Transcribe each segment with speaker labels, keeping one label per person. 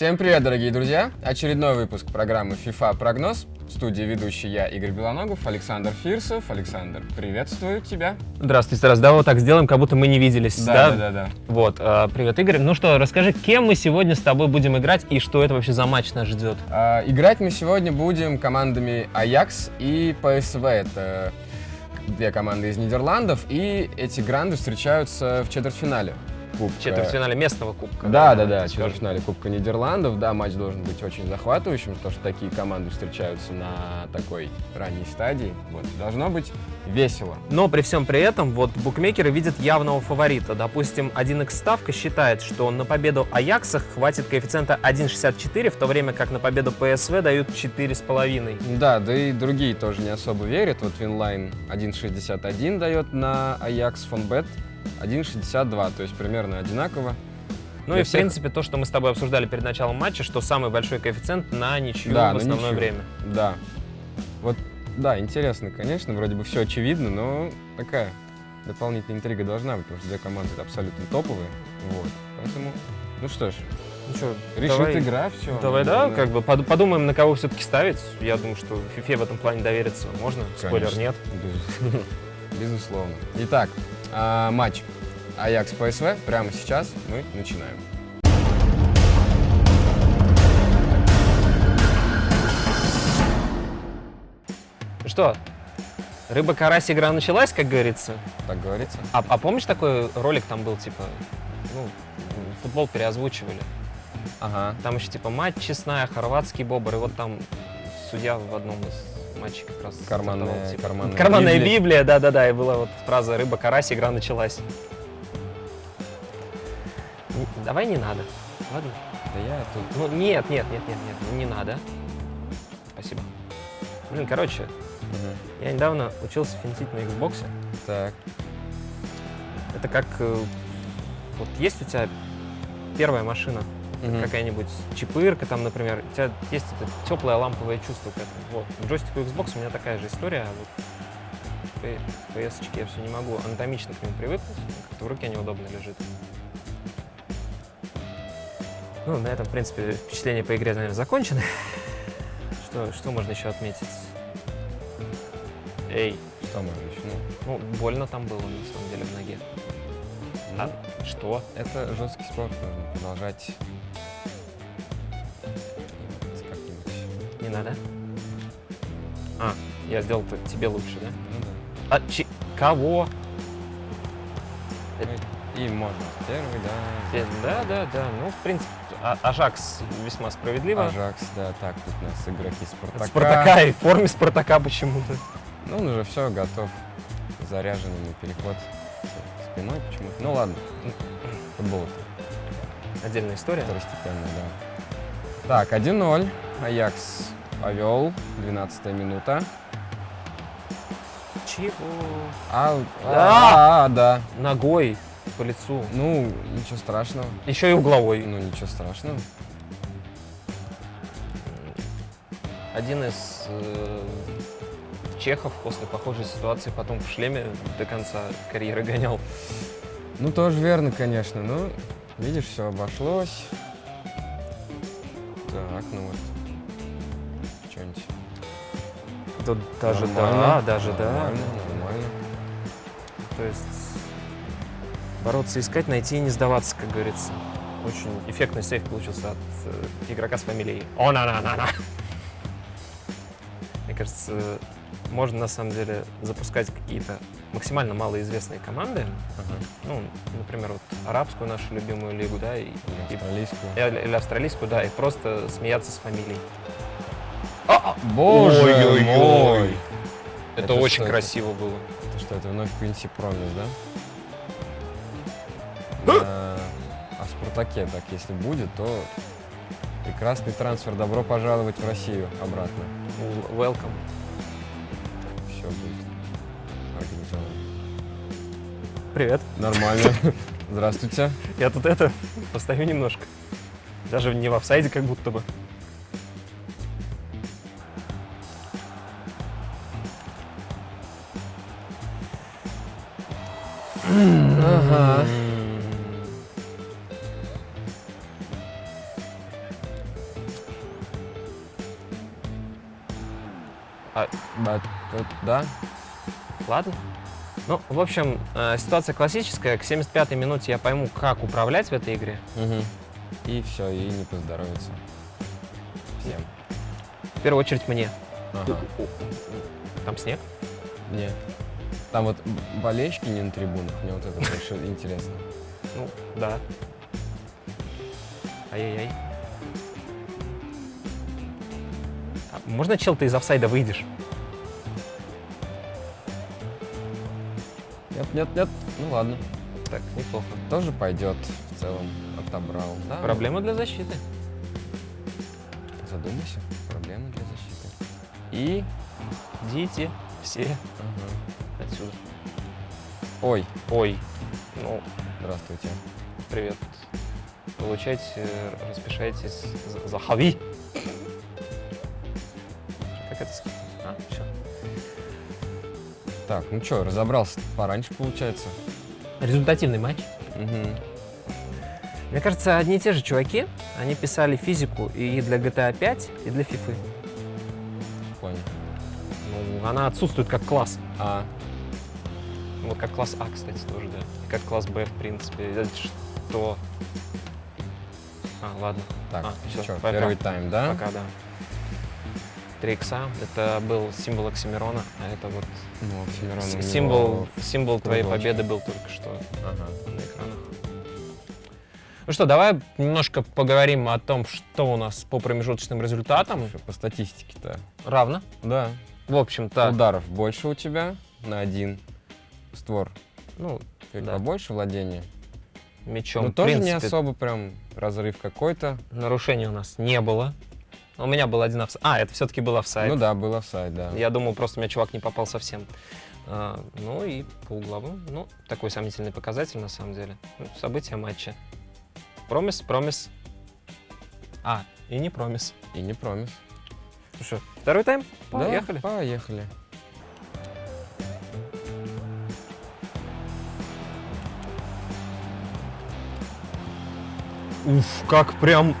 Speaker 1: Всем привет, дорогие друзья! Очередной выпуск программы FIFA Прогноз. В студии ведущий я, Игорь Белоногов, Александр Фирсов. Александр, приветствую тебя.
Speaker 2: Здравствуйте, раз. Да, вот так сделаем, как будто мы не виделись.
Speaker 1: Да, да, да. да.
Speaker 2: Вот, э, привет, Игорь. Ну что, расскажи, кем мы сегодня с тобой будем играть и что это вообще за матч нас ждет?
Speaker 1: А, играть мы сегодня будем командами Ajax и PSV. Это две команды из Нидерландов, и эти гранды встречаются в четвертьфинале.
Speaker 2: Кубка. Четвертьфинале местного кубка.
Speaker 1: Да, да, да, четвертьфинале Кубка Нидерландов. Да, матч должен быть очень захватывающим, потому что такие команды встречаются на такой ранней стадии. Вот. Должно быть весело.
Speaker 2: Но при всем при этом, вот букмекеры видят явного фаворита. Допустим, 1x ставка считает, что на победу Аякса хватит коэффициента 1.64, в то время как на победу ПСВ дают 4,5.
Speaker 1: Да, да и другие тоже не особо верят. Вот Винлайн 1.61 дает на Аякс Фонбет. 1.62, то есть примерно одинаково.
Speaker 2: Ну и, всех... в принципе, то, что мы с тобой обсуждали перед началом матча, что самый большой коэффициент на ничью да, в основное ничью. время.
Speaker 1: Да. Вот, да, интересно, конечно, вроде бы все очевидно, но такая дополнительная интрига должна быть, потому что две команды абсолютно топовые. Вот. Поэтому, ну что ж, ну что, решит давай, игра, все.
Speaker 2: Давай, да, да, как бы подумаем, на кого все-таки ставить. Я думаю, что FIFA в этом плане довериться можно. Конечно. Спойлер нет.
Speaker 1: Безусловно. Итак, а, матч Аякс ПСВ прямо сейчас мы начинаем.
Speaker 2: Что, рыба-карась игра началась, как говорится?
Speaker 1: Так говорится.
Speaker 2: А, а помнишь такой ролик там был, типа, ну, футбол переозвучивали?
Speaker 1: Ага.
Speaker 2: Там еще типа мать честная, хорватский бобр, и вот там судья в одном из матче как раз.
Speaker 1: Карманная,
Speaker 2: типа,
Speaker 1: карманная,
Speaker 2: карманная Библия. да-да-да, и была вот фраза «рыба-карась», игра началась. Давай не надо, ладно?
Speaker 1: Да я тут...
Speaker 2: Ну, нет, нет, нет, нет, нет, не надо. Спасибо. Блин, короче, угу. я недавно учился финтить на Xbox.
Speaker 1: Так.
Speaker 2: Это как... Э, вот есть у тебя первая машина, угу. какая-нибудь чипырка там, например, у тебя есть это теплое ламповое чувство к этому. Вот. В джойстику Xbox у меня такая же история, а вот PS я все не могу анатомично к нему привыкнуть, как-то в руке неудобно лежит. Ну, на этом, в принципе, впечатления по игре, наверное, закончены. Что, что можно еще отметить? Эй.
Speaker 1: Что можно еще?
Speaker 2: Ну, ну, больно там было, на самом деле, в ноге.
Speaker 1: Ну, а? Что? Это жесткий спорт, нужно продолжать
Speaker 2: Не надо? А, я сделал -то тебе лучше, да?
Speaker 1: Ну да.
Speaker 2: А чи... кого?
Speaker 1: И можно первый, да.
Speaker 2: Да, да, да. Ну, в принципе, а Ажакс весьма справедливо.
Speaker 1: Ажакс, да, так, тут у нас игроки Спартака.
Speaker 2: Спартака и в форме Спартака почему-то.
Speaker 1: Ну, он уже все, готов. Заряженный переход спиной почему-то. Ну, ладно. Футбол.
Speaker 2: Отдельная история.
Speaker 1: Второстепенная, да. Так, 1-0. Аякс повел. 12 минута.
Speaker 2: Чего?
Speaker 1: А, а, а, да.
Speaker 2: Ногой по лицу.
Speaker 1: Ну, ничего страшного.
Speaker 2: Еще и угловой.
Speaker 1: Ну, ничего страшного.
Speaker 2: Один из э, чехов после похожей ситуации потом в шлеме до конца карьеры гонял.
Speaker 1: Ну, тоже верно, конечно. Ну, видишь, все обошлось. Так, ну вот что-нибудь.
Speaker 2: Тут даже да, даже да.
Speaker 1: Нормально, нормально.
Speaker 2: То есть бороться, искать, найти и не сдаваться, как говорится. Очень эффектный сейф получился от э, игрока с фамилией О-на-на-на-на. Мне кажется, можно на самом деле запускать какие-то максимально малоизвестные команды.
Speaker 1: Ага.
Speaker 2: Ну, например, вот арабскую нашу любимую лигу, да, и,
Speaker 1: или австралийскую.
Speaker 2: Или, или австралийскую, да, и просто смеяться с фамилией.
Speaker 1: А, боже ой, ой, мой!
Speaker 2: Это, это очень красиво это? было.
Speaker 1: Это что, это вновь Квинси Промис, да? да. А в Спартаке так, если будет, то прекрасный трансфер. Добро пожаловать в Россию обратно.
Speaker 2: Welcome
Speaker 1: тут организовал.
Speaker 2: Привет.
Speaker 1: Нормально. Здравствуйте.
Speaker 2: Я тут это, постою немножко. Даже не в офсайде как будто бы.
Speaker 1: Ага. А, but, да.
Speaker 2: Ладно. Ну, в общем, э, ситуация классическая. К 75-й минуте я пойму, как управлять в этой игре.
Speaker 1: Мгм. И все, и не поздоровится. Всем.
Speaker 2: В первую очередь мне.
Speaker 1: Ага.
Speaker 2: Там снег?
Speaker 1: Не. Там вот болельщики не на трибунах, мне вот это больше интересно.
Speaker 2: Ну, да. Ай-яй-яй. А можно, чел, ты из офсайда выйдешь?
Speaker 1: Нет, нет, нет. Ну ладно.
Speaker 2: Так, неплохо.
Speaker 1: Тоже пойдет в целом. Отобрал. Да.
Speaker 2: Проблема для защиты.
Speaker 1: Задумайся. Проблема для защиты. И.
Speaker 2: Идите все
Speaker 1: Ага.
Speaker 2: отсюда.
Speaker 1: Ой,
Speaker 2: Ой, ну,
Speaker 1: здравствуйте.
Speaker 2: привет. Получайте, э, распишайтесь за- за хави.
Speaker 1: Так, ну что, разобрался пораньше, получается.
Speaker 2: Результативный матч.
Speaker 1: Угу.
Speaker 2: Мне кажется, одни и те же чуваки, они писали физику и для GTA 5, и для FIFA.
Speaker 1: Понял.
Speaker 2: Ну, она отсутствует как класс.
Speaker 1: А,
Speaker 2: Вот как класс А, кстати, тоже, да. И как класс Б, в принципе. Это что? А, ладно.
Speaker 1: так,
Speaker 2: А, всё,
Speaker 1: что, первый тайм, да?
Speaker 2: Пока, да. 3 икса — это был символ Оксимирона, а это вот
Speaker 1: Ну, Оксимирон
Speaker 2: символ, символ твоей
Speaker 1: кружочек.
Speaker 2: победы был только что
Speaker 1: Ага.
Speaker 2: на экранах. Ну что, давай немножко поговорим о том, что у нас по промежуточным результатам.
Speaker 1: По статистике-то.
Speaker 2: Равно.
Speaker 1: Да.
Speaker 2: В общем-то,
Speaker 1: Ударов больше у тебя на один створ.
Speaker 2: ну,
Speaker 1: Чуть
Speaker 2: Да.
Speaker 1: побольше владения.
Speaker 2: мячом,
Speaker 1: Но
Speaker 2: в
Speaker 1: тоже не
Speaker 2: принципе,
Speaker 1: особо прям разрыв какой-то.
Speaker 2: нарушений у нас не было. У меня был один офсайд. А, это все-таки был офсайд.
Speaker 1: Ну да, был офсайд, да.
Speaker 2: Я думал, просто у меня чувак не попал совсем. А, ну и по угловым, ну, такой сомнительный показатель на самом деле. Ну, события матча. Промис, промис. А, и не промис.
Speaker 1: И не промис.
Speaker 2: Ну что, второй тайм?
Speaker 1: Да,
Speaker 2: Поехали.
Speaker 1: поехали.
Speaker 2: Уф, как прям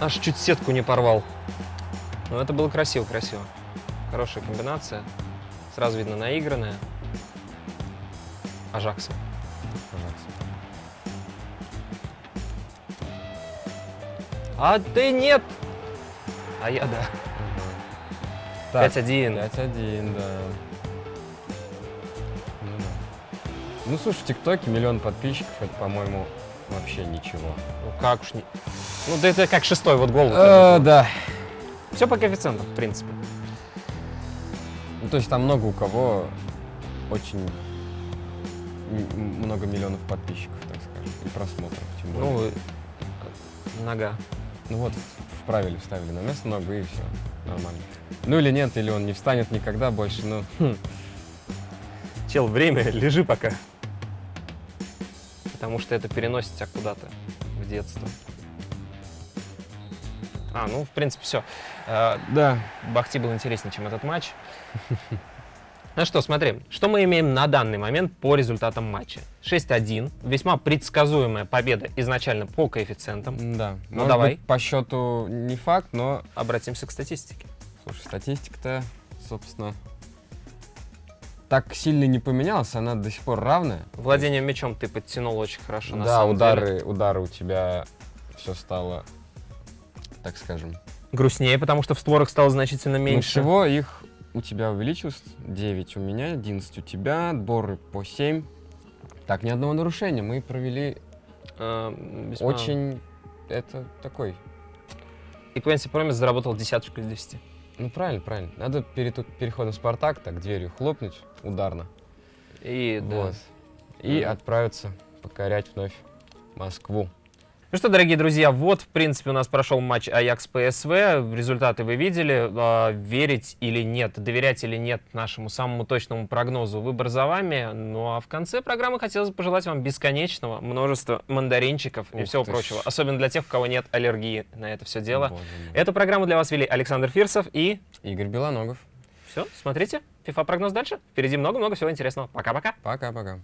Speaker 2: аж чуть сетку не порвал. Ну, это было красиво-красиво. Хорошая комбинация. Сразу видно наигранная. Ажакса.
Speaker 1: Пожалуйста.
Speaker 2: А ты нет! А я да.
Speaker 1: Так,
Speaker 2: 5-1.
Speaker 1: 5-1, да. Ну, да. Ну, слушай, в ТикТоке миллион подписчиков, это, по-моему, вообще ничего.
Speaker 2: Ну как уж не... Ну да это как шестой вот гол.
Speaker 1: Э, да.
Speaker 2: Все по коэффициентам, в принципе.
Speaker 1: Ну, то есть там много у кого очень много миллионов подписчиков, так скажем, и просмотров, тем более.
Speaker 2: Ну, нога.
Speaker 1: Ну вот, вправили, вставили на место ногу, и все, нормально. Ну или нет, или он не встанет никогда больше, ну...
Speaker 2: Чел, время, лежи пока. Потому что это переносит тебя куда-то в детство. А, ну, в принципе, все.
Speaker 1: Да.
Speaker 2: Бахти был интереснее, чем этот матч. Ну что, смотри, что мы имеем на данный момент по результатам матча. 6-1, весьма предсказуемая победа изначально по коэффициентам.
Speaker 1: Да.
Speaker 2: Ну,
Speaker 1: Может
Speaker 2: давай.
Speaker 1: быть, по счету не факт, но,
Speaker 2: Обратимся к статистике.
Speaker 1: слушай, статистика-то, собственно, так сильно не поменялась, она до сих пор равная.
Speaker 2: Владением мячом ты подтянул очень хорошо, на
Speaker 1: да,
Speaker 2: самом
Speaker 1: удары,
Speaker 2: деле.
Speaker 1: удары у тебя все стало, так скажем,
Speaker 2: Грустнее, потому что в створах стало значительно
Speaker 1: Ну,
Speaker 2: меньше.
Speaker 1: всего их у тебя увеличилось 9, у меня 11, у тебя отборы по 7. Так, ни одного нарушения. Мы провели
Speaker 2: Э, весьма-
Speaker 1: очень... Это такой...
Speaker 2: И Квенси Промис заработал десяточку из 10.
Speaker 1: Ну, правильно, правильно. Надо перед переходом в Спартак так дверью хлопнуть ударно.
Speaker 2: И, да.
Speaker 1: Вот. И
Speaker 2: Мгм.
Speaker 1: отправиться покорять вновь Москву.
Speaker 2: Ну что, дорогие друзья, вот, в принципе, у нас прошел матч Аякс ПСВ. Результаты вы видели. А, Верить или нет, доверять или нет нашему самому точному прогнозу, выбор за вами. Ну а в конце программы хотелось бы пожелать вам бесконечного множества мандаринчиков и
Speaker 1: Ух
Speaker 2: всего
Speaker 1: ты
Speaker 2: прочего. Особенно для тех, у кого нет аллергии на это все дело.
Speaker 1: Боже мой.
Speaker 2: Эту программу для вас вели Александр Фирсов и...
Speaker 1: Игорь Белоногов.
Speaker 2: Все, смотрите. FIFA прогноз дальше. Впереди много-много всего интересного. Пока-пока.
Speaker 1: Пока-пока.